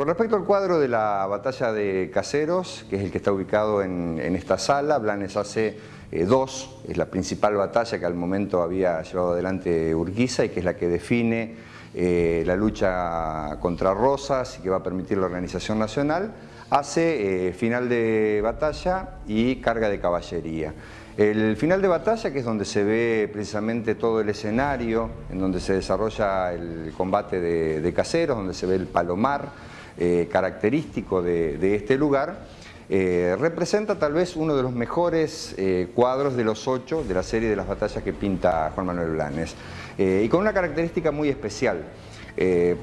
Con respecto al cuadro de la batalla de Caseros, que es el que está ubicado en, esta sala, Blanes hace eh, dos, es la principal batalla que al momento había llevado adelante Urquiza y que es la que define eh, la lucha contra Rosas y que va a permitir la organización nacional, hace eh, final de batalla y carga de caballería. El final de batalla, que es donde se ve precisamente todo el escenario, en donde se desarrolla el combate de caseros, donde se ve el palomar, eh, característico de, este lugar, eh, representa tal vez uno de los mejores eh, cuadros de los ocho de la serie de las batallas que pinta Juan Manuel Blanes. y con una característica muy especial,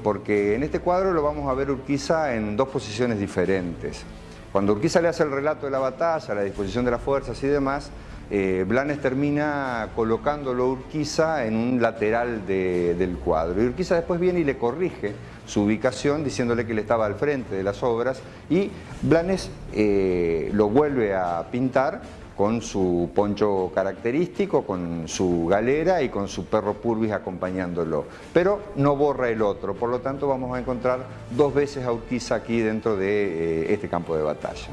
porque en este cuadro lo vamos a ver Urquiza en dos posiciones diferentes. Cuando Urquiza le hace el relato de la batalla, la disposición de las fuerzas y demás, eh, Blanes termina colocándolo Urquiza en un lateral del cuadro. Y Urquiza después viene y le corrige su ubicación diciéndole que él estaba al frente de las obras y Blanes eh, lo vuelve a pintar con su poncho característico, con su galera y con su perro purvis acompañándolo. Pero no borra el otro, por lo tanto vamos a encontrar dos veces a Urquiza aquí dentro de eh, este campo de batalla.